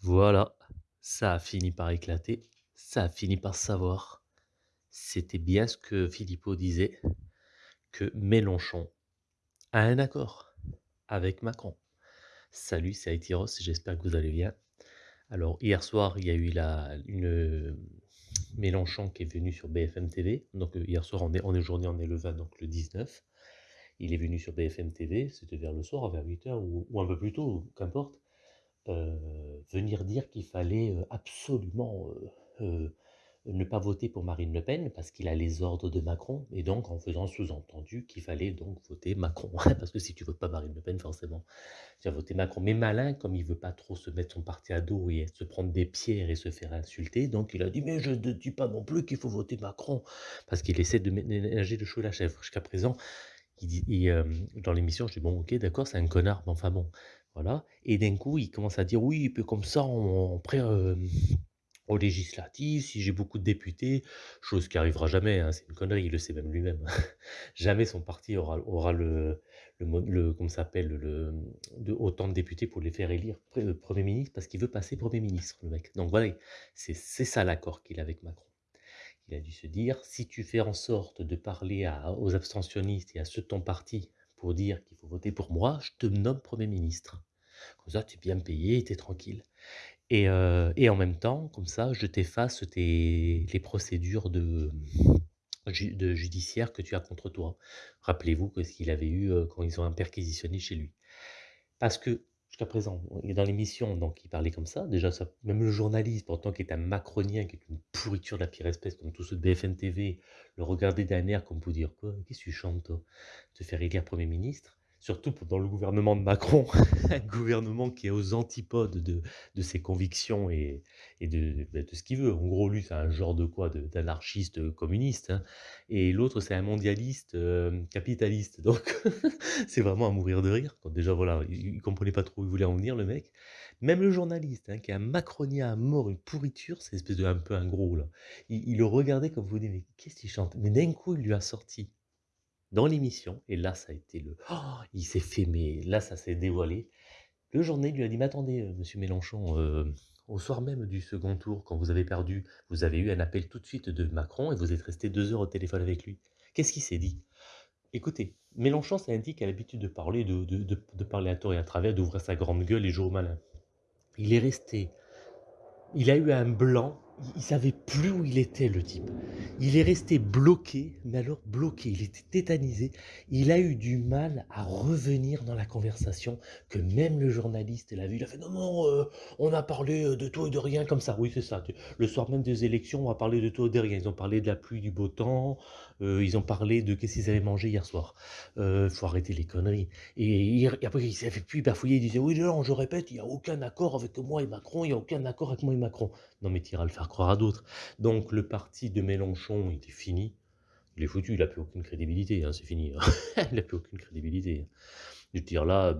Voilà, ça a fini par éclater, ça a fini par savoir. C'était bien ce que Philippot disait, que Mélenchon a un accord avec Macron. Salut, c'est Haïti Ross, j'espère que vous allez bien. Alors, hier soir, il y a eu la, une Mélenchon qui est venu sur BFM TV. Donc, euh, hier soir, on est, on est on est le 20, donc le 19. Il est venu sur BFM TV, c'était vers le soir, vers 8h ou, ou un peu plus tôt, qu'importe. Euh, venir dire qu'il fallait euh, absolument euh, ne pas voter pour Marine Le Pen parce qu'il a les ordres de Macron et donc en faisant sous-entendu qu'il fallait donc voter Macron. Parce que si tu votes pas Marine Le Pen forcément tu vas voter Macron. Mais malin comme il veut pas trop se mettre son parti à dos et se prendre des pierres et se faire insulter donc il a dit mais je ne dis pas non plus qu'il faut voter Macron. Parce qu'il essaie de ménager le chou et la chèvre. Jusqu'à présent il dans l'émission je dis bon ok d'accord c'est un connard mais enfin bon Et d'un coup, il commence à dire oui, comme ça, on, on prend, euh, aux législatives, si j'ai beaucoup de députés, chose qui arrivera jamais, hein, c'est une connerie, il le sait même lui-même. jamais son parti aura, le, le, s'appelle, le, autant de députés pour les faire élire euh, Premier ministre, parce qu'il veut passer Premier ministre, le mec. Donc voilà, c'est ça l'accord qu'il a avec Macron. Il a dû se dire, si tu fais en sorte de parler aux abstentionnistes et à ceux de ton parti pour dire qu'il faut voter pour moi, je te nomme Premier ministre. Comme ça, tu es bien payé, tu es tranquille. Et, euh, et en même temps, comme ça, je t'efface tes, les procédures de, ju- de judiciaire que tu as contre toi. Rappelez-vous ce qu'il avait eu euh, quand ils ont perquisitionné chez lui. Parce que, jusqu'à présent, dans l'émission, donc il parlait comme ça. Déjà, même le journaliste, pourtant qui est un macronien, qui est une pourriture de la pire espèce, comme tous ceux de BFM TV, le regardait d'un air comme pour dire quoi, qu'est-ce que tu chantes, toi? Te faire élire Premier ministre? Surtout dans le gouvernement de Macron, un gouvernement qui est aux antipodes de, de ses convictions et, et de, bah, de ce qu'il veut. En gros, lui, c'est un genre de quoi D'anarchiste communiste. hein. Et l'autre, c'est un mondialiste euh, capitaliste. Donc, c'est vraiment à mourir de rire. Déjà, voilà, il, il comprenait pas trop où il voulait en venir, le mec. Même le journaliste, hein, qui est un macronien à mort, une pourriture, c'est espèce de un peu un gros, là. Il, il le regardait comme vous dites, mais qu'est-ce qu'il chante? Mais d'un coup, il lui a sorti dans l'émission, et là, ça a été le... Oh, il s'est fait, mais là, ça s'est dévoilé. Le journaliste lui a dit, mais attendez, euh, monsieur Mélenchon, euh, au soir même du second tour, quand vous avez perdu, vous avez eu un appel tout de suite de Macron et vous êtes resté deux heures au téléphone avec lui. Qu'est-ce qu'il s'est dit? Écoutez, Mélenchon, c'est un type qui a l'habitude de parler, de, de, de parler à tort et à travers, d'ouvrir sa grande gueule et jouer au malin. Il est resté il a eu un blanc, il savait plus où il était le type. Il est resté bloqué, mais alors bloqué, il était tétanisé. Il a eu du mal à revenir dans la conversation, que même le journaliste l'a vu. Il a fait non, non, euh, on a parlé euh, de tout et de rien comme ça. Oui, c'est ça. Le soir même des élections, on a parlé de tout et de rien. Ils ont parlé de la pluie, du beau temps, euh, ils ont parlé de qu'est-ce qu'ils avaient mangé hier soir. Euh, faut arrêter les conneries. Et, et après, il s'est fait plus bafouiller, il disait oui, non, je répète, il n'y a aucun accord avec moi et Macron, il n'y a aucun accord avec moi et Macron. Non, mais tu iras le faire croire à d'autres. Donc, le parti de Mélenchon, est fini. Il est foutu, il n'a plus aucune crédibilité, hein, c'est fini. hein. il n'a plus aucune crédibilité. Je veux dire là,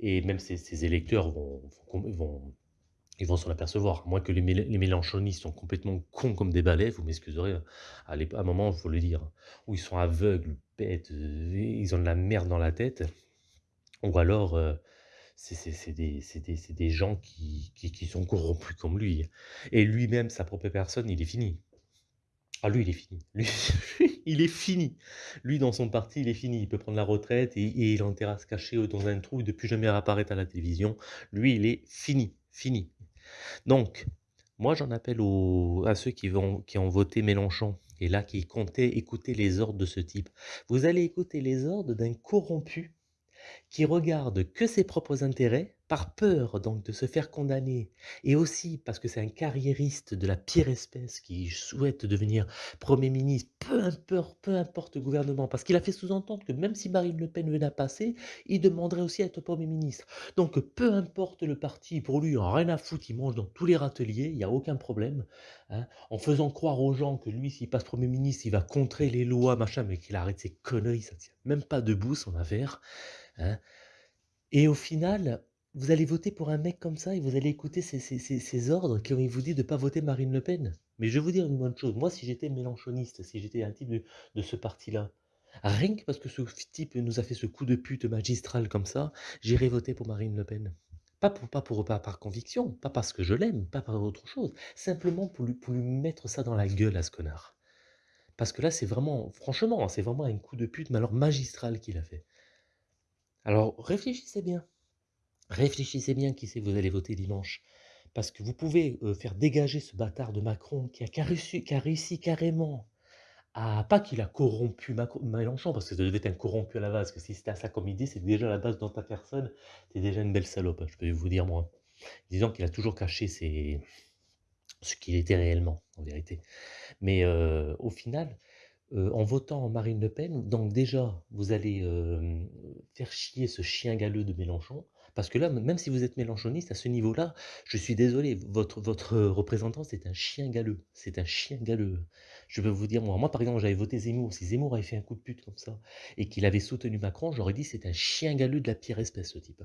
et même ses, électeurs vont- ils vont s'en apercevoir. Moi, que les, Mé- les Mélenchonistes sont complètement cons comme des balais, vous m'excuserez, hein. à, un moment, il faut le dire, où ils sont aveugles, bêtes, euh, ils ont de la merde dans la tête, ou alors, euh, c'est des, gens qui, sont corrompus comme lui. Et lui-même, sa propre personne, il est fini. Ah, lui, il est fini. Lui, il est fini. Lui, dans son parti, il est fini. Il peut prendre la retraite et, et il est en terrasse cachée dans un trou et de plus jamais apparaître à la télévision. Lui, il est fini. Fini. Donc, moi, j'en appelle à ceux qui, qui ont voté Mélenchon et là qui comptaient écouter les ordres de ce type. Vous allez écouter les ordres d'un corrompu qui regarde que ses propres intérêts, par peur donc de se faire condamner, et aussi parce que c'est un carriériste de la pire espèce qui souhaite devenir Premier ministre, peu importe, peu importe le gouvernement, parce qu'il a fait sous-entendre que même si Marine Le Pen venait à passer, il demanderait aussi à être Premier ministre. Donc peu importe le parti, pour lui, en rien à foutre, il mange dans tous les râteliers, il n'y a aucun problème, hein, en faisant croire aux gens que lui, s'il passe Premier ministre, il va contrer les lois, machin, mais qu'il arrête ses conneries, ça tient même pas debout son affaire. Hein. Et au final, vous allez voter pour un mec comme ça et vous allez écouter ces, ces- ces- ces ordres qui vous dit de ne pas voter Marine Le Pen. Mais je vais vous dire une bonne chose. Moi, si j'étais mélanchoniste, si j'étais un type de, de ce parti-là, rien que parce que ce type nous a fait ce coup de pute magistral comme ça, j'irais voter pour Marine Le Pen. Pas pour pas pour pas par conviction, pas parce que je l'aime, pas par autre chose, simplement pour lui pour lui mettre ça dans la gueule à ce connard. Parce que là, c'est vraiment franchement, c'est vraiment un coup de pute, mais alors magistral qu'il a fait. Alors réfléchissez bien. Réfléchissez bien qui c'est vous allez voter dimanche. Parce que vous pouvez euh, faire dégager ce bâtard de Macron qui a, réussi, carrément à... Pas qu'il a corrompu Macron- Mélenchon, parce que ça devait être un corrompu à la base, parce que si c'était à ça comme idée, c'est déjà la base dans ta personne, t'es déjà une belle salope, hein, je peux vous dire moi. Disons qu'il a toujours caché ce qu'il était réellement, en vérité. Mais euh, au final, euh, en votant Marine Le Pen, donc déjà, vous allez faire chier ce chien galeux de Mélenchon. Parce que là, même si vous êtes mélenchoniste, à ce niveau-là, je suis désolé, votre, votre représentant, c'est un chien galeux. C'est un chien galeux. Je peux vous dire, moi, moi par exemple, j'avais voté Zemmour. Si Zemmour avait fait un coup de pute comme ça et qu'il avait soutenu Macron, j'aurais dit c'est un chien galeux de la pire espèce, ce type.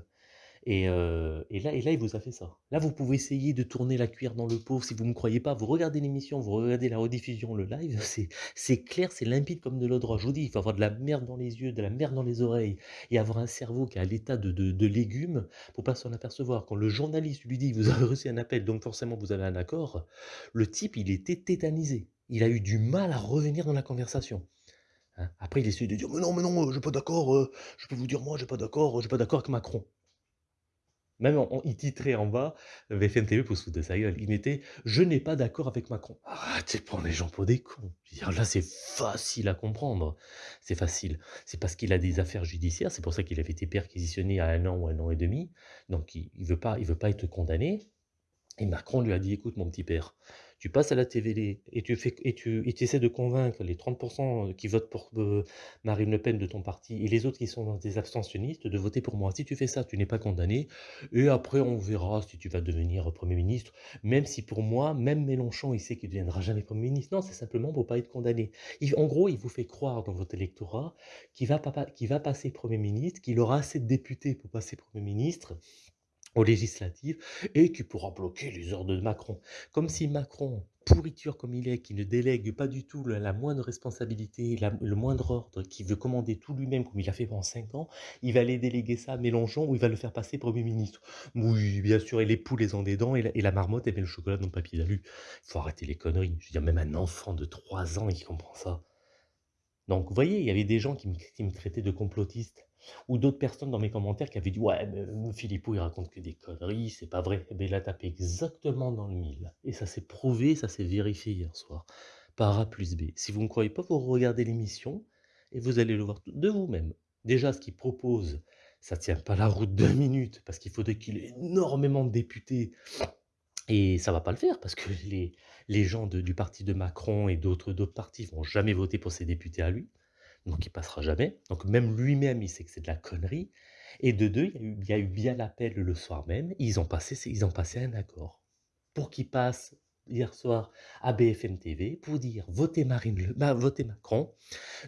Et, là, il vous a fait ça. Là, vous pouvez essayer de tourner la cuillère dans le pot. Si vous ne me croyez pas, vous regardez l'émission, vous regardez la rediffusion, le live. C'est, clair, c'est limpide comme de l'eau de. Je vous dis, il faut avoir de la merde dans les yeux, de la merde dans les oreilles et avoir un cerveau qui est à l'état de, légumes pour pas s'en apercevoir. Quand le journaliste lui dit, vous avez reçu un appel, donc forcément vous avez un accord, le type, il était tétanisé. Il a eu du mal à revenir dans la conversation. hein. Après, il essaie de dire, mais non, mais non, euh, j'ai pas d'accord, je peux vous dire, moi, j'ai pas d'accord, j'ai pas d'accord avec Macron. Même en il titrait en bas, BFM TV pour se foutre de sa gueule. Il mettait: «Je n'ai pas d'accord avec Macron». Arrêtez de prendre les gens pour des cons. Là, c'est facile à comprendre. C'est facile. C'est parce qu'il a des affaires judiciaires, c'est pour ça qu'il avait été perquisitionné à un an ou un an et demi. Donc il il veut pas veut pas être condamné. Et Macron lui a dit: «Écoute mon petit père, tu passes à la TVD et tu fais et tu essaies de convaincre les 30 qui votent pour, heu, Marine Le Pen de ton parti et les autres qui sont des abstentionnistes de voter pour moi. Si tu fais ça, tu n'es pas condamné et après on verra si tu vas devenir Premier ministre». Même si pour moi, même Mélenchon, il sait qu'il ne deviendra jamais Premier ministre. Non, c'est simplement pour pas être condamné. En gros, il vous fait croire dans votre électorat qu'il va va passer Premier ministre, qu'il aura assez de députés pour passer Premier ministre aux et qui pourra bloquer les ordres de Macron. Comme si Macron, pourriture comme il est, qui ne délègue pas du tout la, moindre responsabilité, le moindre ordre, qui veut commander tout lui-même comme il a fait pendant 5 ans, il va aller déléguer ça à Mélenchon ou il va le faire passer Premier ministre. Oui, bien sûr, et les poules, elles ont des dents et la, et marmotte, elle met le chocolat dans le papier d'alu. Il faut arrêter les conneries. Je veux dire, même un enfant de 3 ans, il comprend ça. Donc, vous voyez, il y avait des gens qui me, traitaient de complotiste. Ou d'autres personnes dans mes commentaires qui avaient dit Ouais, mais Philippot, il raconte que des conneries, c'est pas vrai. Eh bien, il a tapé exactement dans le mille. Et ça s'est prouvé, ça s'est vérifié hier soir. Par A plus B. Si vous ne croyez pas, vous regardez l'émission et vous allez le voir de vous-même. Déjà, ce qu'il propose, ça tient pas la route deux minutes parce qu'il faudrait qu'il ait énormément de députés et ça va pas le faire parce que les, les gens du parti de Macron et d'autres d'autres partis vont jamais voter pour ses députés à lui. Donc il passera jamais. Donc même lui-même, il sait que c'est de la connerie. Et de deux, il y a eu, il y a eu bien l'appel le soir même. Ils ont passé, ils ont passé un accord pour qu'il passe hier soir à BFM TV pour dire votez Marine Le, bah, votez Macron,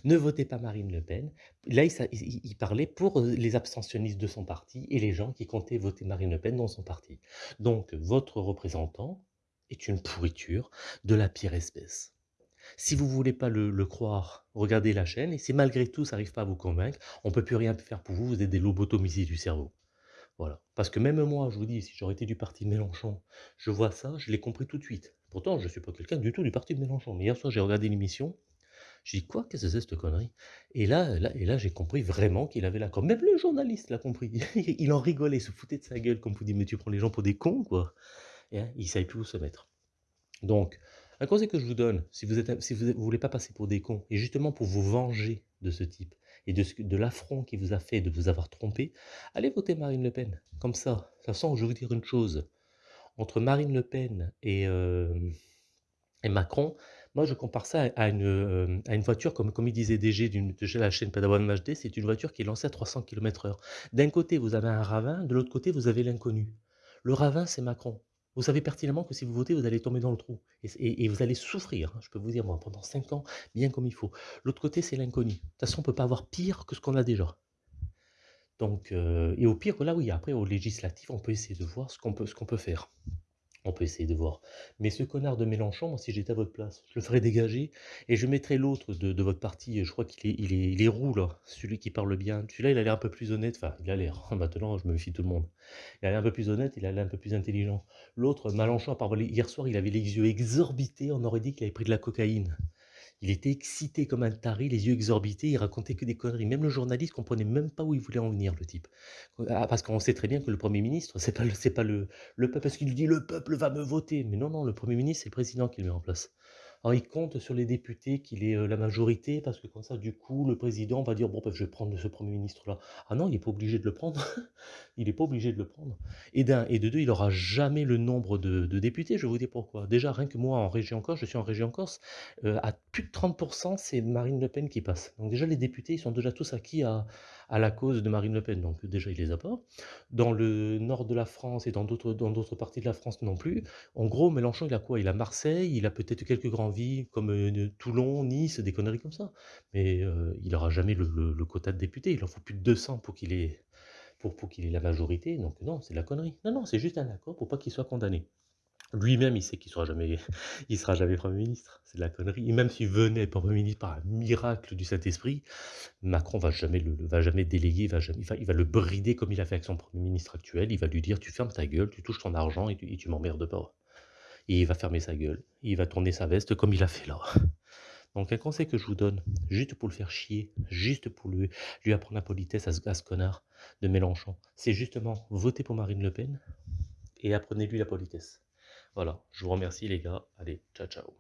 ne votez pas Marine Le Pen. Là, il, parlait pour euh, les abstentionnistes de son parti et les gens qui comptaient voter Marine Le Pen dans son parti. Donc votre représentant est une pourriture de la pire espèce. Si vous voulez pas le, le croire, regardez la chaîne, et si malgré tout ça n'arrive pas à vous convaincre, on peut plus rien faire pour vous, vous êtes des lobotomisés du cerveau. Voilà. Parce que même moi, je vous dis, si j'aurais été du parti de Mélenchon, je vois ça, je l'ai compris tout de suite. Pourtant, je ne suis pas quelqu'un du tout du parti de Mélenchon. Mais hier soir, j'ai regardé l'émission, j'ai dit, quoi, qu'est-ce que c'est cette connerie? Et là, là, et là j'ai compris vraiment qu'il avait l'accord. Même le journaliste l'a compris. il en rigolait, il se foutait de sa gueule, comme vous dit, mais tu prends les gens pour des cons, quoi. Hein, il ne savait plus où se mettre. Donc, un conseil que je vous donne, si vous êtes, si vous ne voulez pas passer pour des cons, et justement pour vous venger de ce type, et de, de l'affront qu'il vous a fait de vous avoir trompé, allez voter Marine Le Pen. Comme ça. De toute façon, je vais vous dire une chose. Entre Marine Le Pen et, euh, et Macron, moi je compare ça à une, euh, à une voiture, comme, comme il disait DG de la chaîne Padawan HD, c'est une voiture qui est lancée à 300 km/h. D'un côté, vous avez un ravin, de l'autre côté, vous avez l'inconnu. Le ravin, c'est Macron. Vous savez pertinemment que si vous votez, vous allez tomber dans le trou. Et, vous allez souffrir, hein, je peux vous dire, moi, pendant 5 ans, bien comme il faut. L'autre côté, c'est l'inconnu. De toute façon, on ne peut pas avoir pire que ce qu'on a déjà. Donc, euh, et au pire, là oui, après, au législatif, on peut essayer de voir ce qu'on peut faire. On peut essayer de voir. Mais ce connard de Mélenchon, moi, si j'étais à votre place, je le ferais dégager et je mettrais l'autre de de votre parti, je crois qu'il est il est il est roux là, celui qui parle bien. Celui-là, il a l'air un peu plus honnête, enfin, il a l'air, maintenant je me méfie tout le monde. Il a l'air un peu plus honnête, il a l'air un peu plus intelligent. L'autre, Mélenchon, hier soir, il avait les yeux exorbités, on aurait dit qu'il avait pris de la cocaïne. Il était excité comme un taré, les yeux exorbités, il racontait que des conneries. Même le journaliste comprenait même pas où il voulait en venir, le type. Ah, parce qu'on sait très bien que le Premier ministre, c'est pas le pas le le peuple, parce qu'il dit: «Le peuple va me voter». Mais non, non, le Premier ministre, c'est le président qui le met en place. Alors il compte sur les députés qu'il ait, heu, la majorité parce que comme ça, du coup, le président va dire: «Bon, bah, je vais prendre ce premier ministre-là». Ah non, il est pas obligé de le prendre. Il est pas obligé de le prendre et d'un et de 2, il aura jamais le nombre de députés, je vais vous dire pourquoi. Déjà, rien que moi en région Corse, je suis en région Corse, heu, à plus de 30% c'est Marine Le Pen qui passe. Donc déjà, les députés, ils sont déjà tous acquis à à la cause de Marine Le Pen, donc déjà, il les a pas. Dans le nord de la France et dans d'autres parties de la France non plus. En gros, Mélenchon, il a quoi? Il a Marseille, il a peut-être quelques grandes villes comme, de Toulon, Nice, des conneries comme ça. Mais, heu, il aura jamais le quota de députés. Il en faut plus de 200 pour qu'il ait pour pour qu'il ait la majorité, donc non, c'est de la connerie. Non, non, c'est juste un accord pour pas qu'il soit condamné. Lui-même, il sait qu'il sera jamais il sera jamais Premier ministre, c'est de la connerie et même s'il venait Premier ministre par un miracle du Saint-Esprit, Macron va jamais le va jamais déléguer, va jamais il va le brider comme il a fait avec son Premier ministre actuel. Il va lui dire: «Tu fermes ta gueule, tu touches ton argent et tu tu m'emmerdes pas» et il va fermer sa gueule, il va tourner sa veste comme il a fait là. Donc un conseil que je vous donne, juste pour le faire chier, juste pour lui lui apprendre la politesse à ce à ce connard de Mélenchon, c'est justement votez pour Marine Le Pen et apprenez-lui la politesse. Voilà, je vous remercie les gars. Allez, ciao ciao.